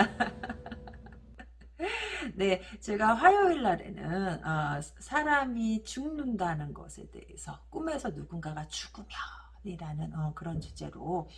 네, 제가 화요일 날에는 어, 사람이 죽는다는 것에 대해서 꿈에서 누군가가 죽으면이라는 어, 그런 주제로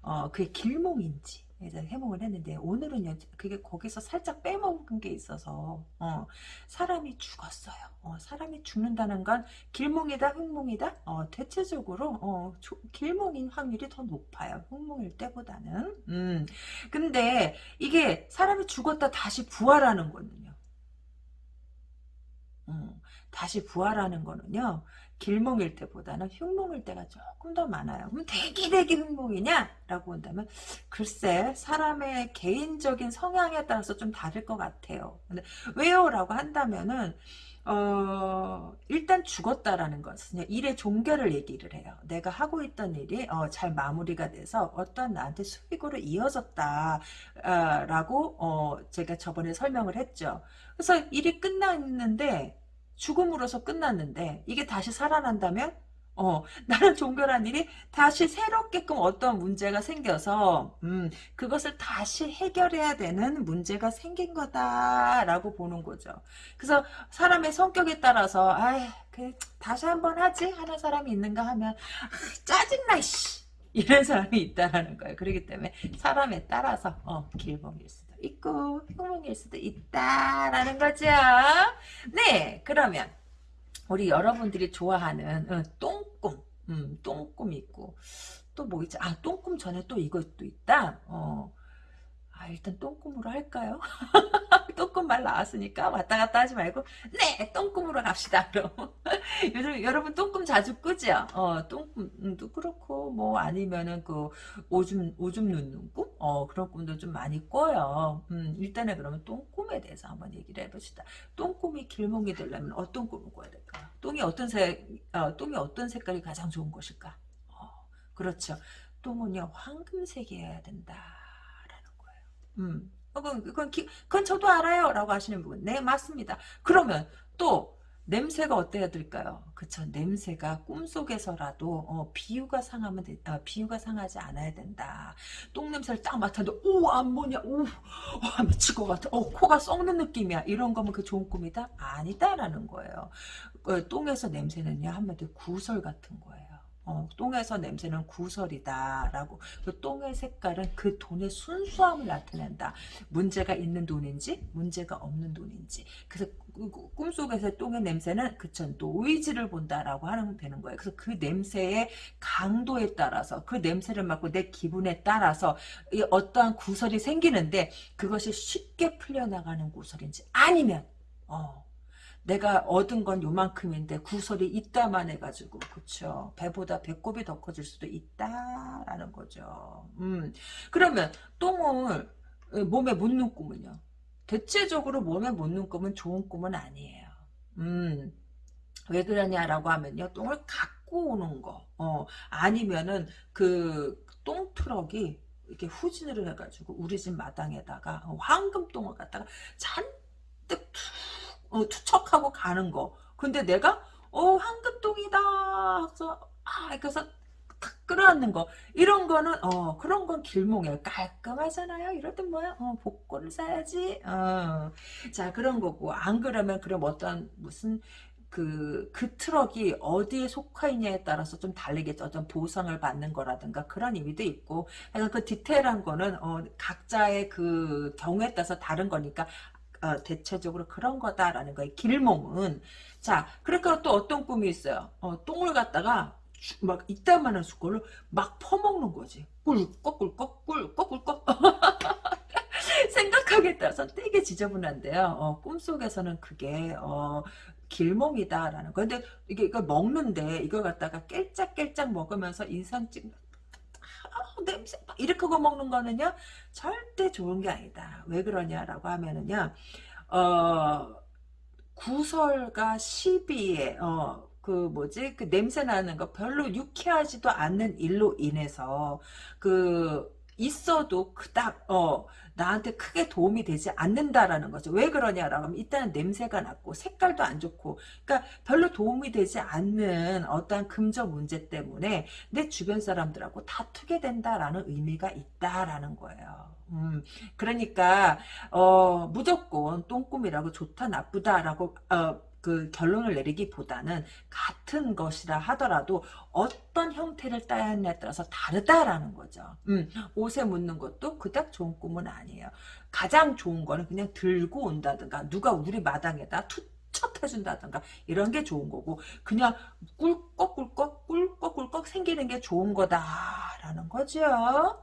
어, 그게 길몽인지 해몽을 했는데 오늘은요 그게 거기서 살짝 빼먹은 게 있어서 어, 사람이 죽었어요. 어, 사람이 죽는다는 건 길몽이다 흑몽이다? 어, 대체적으로 어, 조, 길몽인 확률이 더 높아요. 흑몽일 때보다는. 음. 근데 이게 사람이 죽었다 다시 부활하는 거는요. 음, 다시 부활하는 거는요 길몽일 때보다는 흉몽일 때가 조금 더 많아요. 그럼 대기 대기 흉몽이냐? 라고 본다면 글쎄 사람의 개인적인 성향에 따라서 좀 다를 것 같아요. 근데 왜요? 라고 한다면은 어, 일단 죽었다라는 것은 일의 종결을 얘기를 해요. 내가 하고 있던 일이 어, 잘 마무리가 돼서 어떤 나한테 수익으로 이어졌다라고 어, 제가 저번에 설명을 했죠. 그래서 일이 끝났는데 죽음으로서 끝났는데 이게 다시 살아난다면 어, 나는 종결한 일이 다시 새롭게끔 어떤 문제가 생겨서, 음, 그것을 다시 해결해야 되는 문제가 생긴 거다라고 보는 거죠. 그래서 사람의 성격에 따라서, 아, 그 다시 한번 하지 하는 사람이 있는가 하면 아, 짜증나 씨 이런 사람이 있다라는 거예요. 그렇기 때문에 사람에 따라서 어, 길봉일 수. 있고 흉몽일 수도 있다라는 거죠. 네, 그러면 우리 여러분들이 좋아하는 어, 똥꿈, 음, 똥꿈 있고 또 뭐 있지? 아, 똥꿈 전에 또 이것도 있다. 어, 아, 일단 똥꿈으로 할까요? 똥꿈 말 나왔으니까 왔다 갔다 하지 말고 네 똥꿈으로 갑시다 그럼 요즘 여러분 똥꿈 자주 꾸죠 어 똥꿈도 그렇고 뭐 아니면은 그 오줌 오줌 눕는 꿈? 어 그런 꿈도 좀 많이 꿔요 음 일단은 그러면 똥꿈에 대해서 한번 얘기를 해봅시다 똥꿈이 길몽이 되려면 어떤 꿈을 꿔야 될까요? 똥이 어떤 색 어, 똥이 어떤 색깔이 가장 좋은 것일까? 어, 그렇죠 똥은요 황금색이어야 된다 음. 어, 그건, 그건, 그건 저도 알아요. 라고 하시는 분. 네, 맞습니다. 그러면 또, 냄새가 어때야 될까요? 그쵸. 냄새가 꿈속에서라도, 어, 비유가 상하면, 되, 어, 비유가 상하지 않아야 된다. 똥냄새를 딱 맡았는데, 오, 안 뭐냐, 오, 어, 미칠 것 같아. 어, 코가 썩는 느낌이야. 이런 거면 그 좋은 꿈이다? 아니다라는 거예요. 어, 똥에서 냄새는요, 한마디로 구설 같은 거예요. 어, 똥에서 냄새는 구설이다라고 그 똥의 색깔은 그 돈의 순수함을 나타낸다. 문제가 있는 돈인지 문제가 없는 돈인지 그래서 꿈속에서 똥의 냄새는 그쵸 노이즈를 본다라고 하는 되는 거예요. 그래서 그 냄새의 강도에 따라서 그 냄새를 맡고 내 기분에 따라서 어떠한 구설이 생기는데 그것이 쉽게 풀려나가는 구설인지 아니면 어, 내가 얻은 건 요만큼인데 구설이 있다만 해가지고 그쵸? 배보다 배꼽이 더 커질 수도 있다라는 거죠. 음. 그러면 똥을 어, 몸에 묻는 꿈은요? 대체적으로 몸에 묻는 꿈은 좋은 꿈은 아니에요. 음왜 그러냐라고 하면요. 똥을 갖고 오는 거. 어, 아니면은 그 똥 트럭이 이렇게 후진을 해가지고 우리 집 마당에다가 황금똥을 갖다가 잔뜩 어, 투척하고 가는 거. 근데 내가 어 황금똥이다. 그래서 아 그래서 탁 끌어안는 거 이런 거는 어 그런 건 길몽이에요 깔끔하잖아요 이럴 땐 뭐야 어 복권을 사야지 어자 그런 거고 안 그러면 그럼 어떤 무슨 그, 그 트럭이 어디에 속해 있냐에 따라서 좀 다르겠죠. 어떤 보상을 받는 거라든가 그런 의미도 있고. 그래서 그 디테일한 거는, 어, 각자의 그 경우에 따라서 다른 거니까 어, 대체적으로 그런 거다라는 거예요. 길몽은. 자, 그러니까 또 어떤 꿈이 있어요. 어, 똥을 갖다가 막 이따만한 숟갈로 막 퍼먹는 거지. 꿀꺽 꿀꺽 꿀꺽 꿀꺽 생각하기에 따라서 되게 지저분한데요. 어, 꿈속에서는 그게 어, 길몽이다라는 거. 근데 이게 이걸 먹는데 이걸 갖다가 깰짝깰짝 먹으면서 인상 찍 아, 냄새 이렇게 거 먹는 거는요 절대 좋은 게 아니다. 왜 그러냐라고 하면은요 어 구설과 시비에 어, 그 뭐지 그 냄새 나는 거 별로 유쾌하지도 않는 일로 인해서 그 있어도 그닥 어 나한테 크게 도움이 되지 않는다라는 거죠. 왜 그러냐라고 하면 일단은 냄새가 났고 색깔도 안 좋고 그러니까 별로 도움이 되지 않는 어떠한 금전 문제 때문에 내 주변 사람들하고 다투게 된다라는 의미가 있다라는 거예요. 음, 그러니까 어 무조건 똥꿈이라고 좋다 나쁘다라고 어, 그 결론을 내리기보다는 같은 것이라 하더라도 어떤 형태를 띠냐에 따라서 다르다라는 거죠. 음, 옷에 묻는 것도 그닥 좋은 꿈은 아니에요. 가장 좋은 거는 그냥 들고 온다든가 누가 우리 마당에다 투 척 해준다든가 이런 게 좋은 거고 그냥 꿀꺽꿀꺽 꿀꺽꿀꺽 생기는 게 좋은 거다라는 거죠.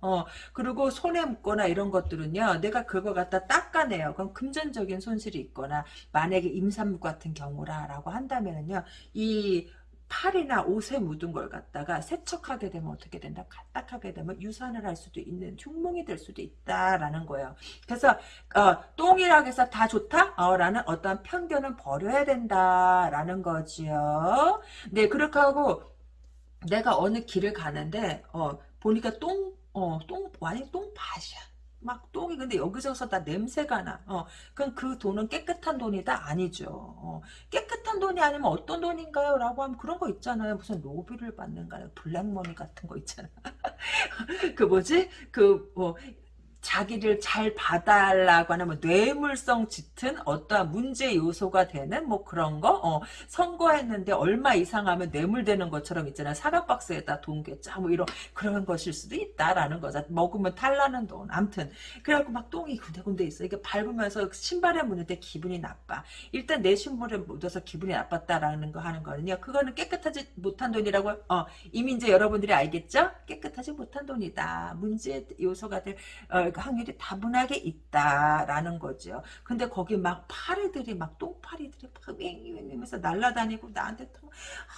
어 그리고 손에 묻거나 이런 것들은요 내가 그거 갖다 닦아내요. 그럼 금전적인 손실이 있거나 만약에 임산부 같은 경우라라고 한다면은요 이 팔이나 옷에 묻은 걸 갖다가 세척하게 되면 어떻게 된다? 까딱하게 되면 유산을 할 수도 있는 흉몽이 될 수도 있다라는 거예요. 그래서 어, 똥이라고 해서 다 좋다? 어, 라는 어떤 편견은 버려야 된다라는 거지요. 네, 그렇게 하고 내가 어느 길을 가는데 어, 보니까 똥, 어, 똥, 완전 똥밭이야. 막 똥이 근데 여기저기서 다 냄새가 나. 어, 그럼 그 돈은 깨끗한 돈이다? 아니죠. 어, 깨끗한 돈이 아니면 어떤 돈인가요? 라고 하면 그런 거 있잖아요. 무슨 로비를 받는가, 블랙머니 같은 거 있잖아. 그 뭐지? 그, 뭐, 자기를 잘 봐달라고 하는 뭐 뇌물성 짙은 어떠한 문제 요소가 되는 뭐 그런 거? 어, 선거했는데 얼마 이상 하면 뇌물되는 것처럼 있잖아요. 사각박스에다 돈 괴짜 뭐 이런 그런 것일 수도 있다라는 거죠. 먹으면 탈나는 돈. 암튼 그래갖고 막 똥이 군데군데 있어 이게 밟으면서 신발에 때 기분이 나빠. 일단 내 신발에 묻어서 기분이 나빴다라는 거 하는 거는요. 그거는 깨끗하지 못한 돈이라고 어, 이미 이제 여러분들이 알겠죠? 깨끗하지 못한 돈이다. 문제 요소가 될 어, 그 확률이 다분하게 있다라는 거죠. 근데 거기 막 파리들이 막 똥파리들이 막 윙윙윙면서 날아다니고 나한테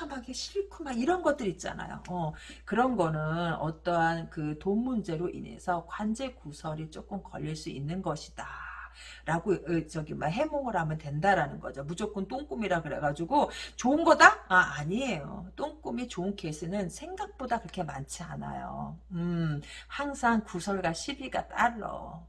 아, 막 싫고 막 이런 것들 있잖아요. 어, 그런 거는 어떠한 그 돈 문제로 인해서 관제 구설이 조금 걸릴 수 있는 것이다. 라고 어, 저기 막 해몽을 하면 된다라는 거죠. 무조건 똥꿈이라 그래가지고 좋은 거다? 아 아니에요. 똥꿈이 좋은 케이스는 생각보다 그렇게 많지 않아요. 음 항상 구설과 시비가 따로.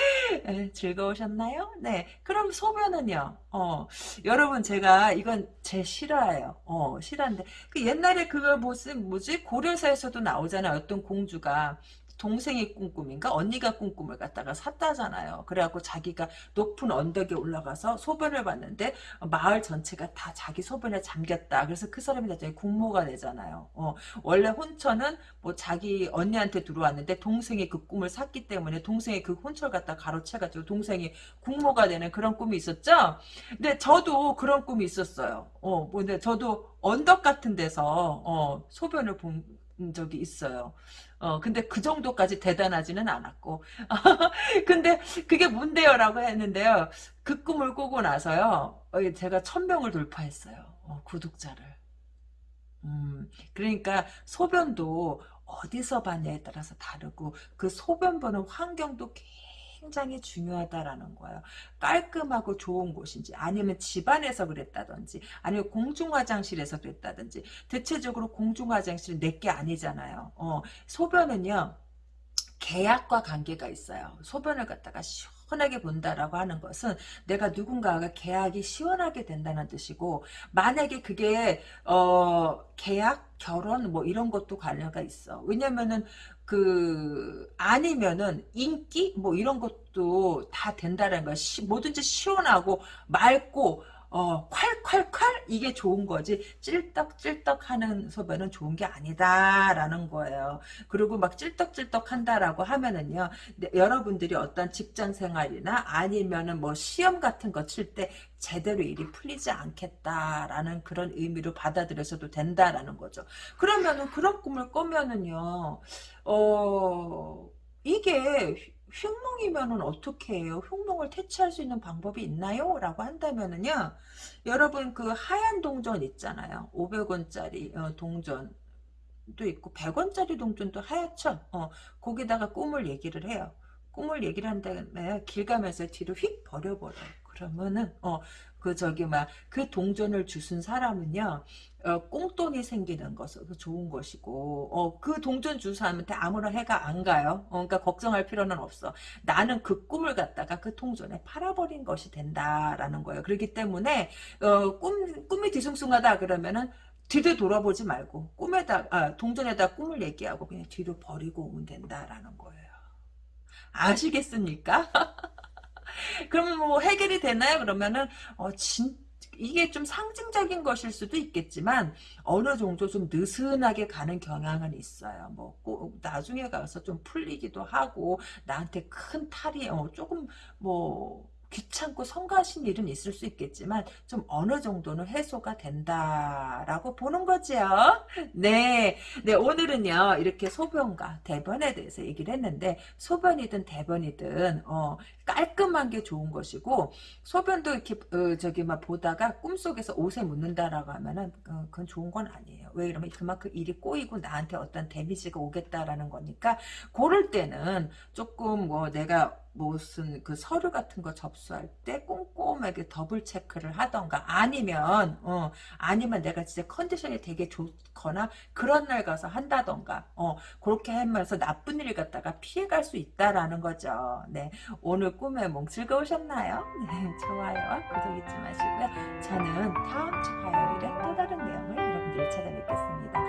네, 즐거우셨나요? 네. 그럼 소변은요? 어, 여러분, 제가, 이건 제 실화예요. 어, 실화인데. 그 옛날에 그거 무슨, 뭐지? 고려사에서도 나오잖아요. 어떤 공주가. 동생이 꿈꿈인가 언니가 꿈꿈을 갖다가 샀다잖아요. 그래갖고 자기가 높은 언덕에 올라가서 소변을 봤는데 마을 전체가 다 자기 소변에 잠겼다. 그래서 그 사람이 나중에 국모가 되잖아요. 어, 원래 혼처는 뭐 자기 언니한테 들어왔는데 동생이 그 꿈을 샀기 때문에 동생이 그 혼처를 갖다 가로채가지고 동생이 국모가 되는 그런 꿈이 있었죠. 근데 저도 그런 꿈이 있었어요. 어, 뭐 근데 저도 언덕 같은 데서 어, 소변을 본 적이 있어요. 어, 근데 그 정도까지 대단하지는 않았고. 근데 그게 뭔데요? 라고 했는데요. 그 꿈을 꾸고 나서요. 어, 제가 천명을 돌파했어요. 어, 구독자를. 음, 그러니까 소변도 어디서 봤냐에 따라서 다르고 그 소변 보는 환경도 굉장히 중요하다라는 거예요. 깔끔하고 좋은 곳인지 아니면 집안에서 그랬다든지 아니면 공중화장실에서 그랬다든지 대체적으로 공중화장실은 내게 아니잖아요. 어, 소변은요. 계약과 관계가 있어요. 소변을 갖다가 시원 하게 본다라고 하는 것은 내가 누군가가 계약이 시원하게 된다는 뜻이고 만약에 그게 어 계약 결혼 뭐 이런 것도 관련가 있어. 왜냐면은 그 아니면은 인기 뭐 이런 것도 다 된다는 거야. 시, 뭐든지 시원하고 맑고 어, 콸콸콸 이게 좋은 거지 찔떡찔떡 하는 소변은 좋은 게 아니다라는 거예요. 그리고 막 찔떡찔떡 한다라고 하면은요. 네, 여러분들이 어떤 직장 생활이나 아니면은 뭐 시험 같은 거 칠 때 제대로 일이 풀리지 않겠다라는 그런 의미로 받아들여서도 된다라는 거죠. 그러면은 그런 꿈을 꾸면은요. 어 이게 흉몽이면은 어떻게 해요? 흉몽을 퇴치할 수 있는 방법이 있나요? 라고 한다면은요. 여러분 그 하얀 동전 있잖아요. 500원짜리 어, 동전 도 있고 100원짜리 동전도 하얗죠. 어, 거기다가 꿈을 얘기를 해요. 꿈을 얘기를 한다음에 길 가면서 뒤로 휙 버려버려. 그러면은 어 그 저기 막 그 동전을 주순 사람은요 어, 꽁돈이 생기는 것은 좋은 것이고 어, 그 동전 주 사람한테 아무런 해가 안 가요. 어, 그러니까 걱정할 필요는 없어. 나는 그 꿈을 갖다가 그 통전에 팔아버린 것이 된다라는 거예요. 그렇기 때문에 어, 꿈 꿈이 뒤숭숭하다 그러면은 뒤를 돌아보지 말고 꿈에다 아, 동전에다 꿈을 얘기하고 그냥 뒤로 버리고 오면 된다라는 거예요. 아시겠습니까? 그러면 뭐 해결이 되나요? 그러면은 어, 진 이게 좀 상징적인 것일 수도 있겠지만 어느 정도 좀 느슨하게 가는 경향은 있어요. 뭐 꼭 나중에 가서 좀 풀리기도 하고 나한테 큰 탈이 어, 조금 뭐 귀찮고 성가신 일은 있을 수 있겠지만 좀 어느 정도는 해소가 된다라고 보는 거죠. 네, 네 오늘은요 이렇게 소변과 대변에 대해서 얘기를 했는데 소변이든 대변이든 어, 깔끔한 게 좋은 것이고 소변도 이렇게 어, 저기 막 보다가 꿈속에서 옷에 묻는다라고 하면은 어, 그건 좋은 건 아니에요. 왜 이러면 그만큼 일이 꼬이고 나한테 어떤 데미지가 오겠다라는 거니까 그럴 때는 조금 뭐 내가 무슨 그 서류 같은 거 접수할 때 꼼꼼하게 더블 체크를 하던가 아니면 어 아니면 내가 진짜 컨디션이 되게 좋거나 그런 날 가서 한다던가 어 그렇게 하면서 나쁜 일 갖다가 피해갈 수 있다라는 거죠. 네 오늘 꿈의 몽 즐거우셨나요? 네 좋아요와 구독 잊지 마시고요. 저는 다음 주 화요일에 또 다른 내용을 여러분들 찾아뵙겠습니다.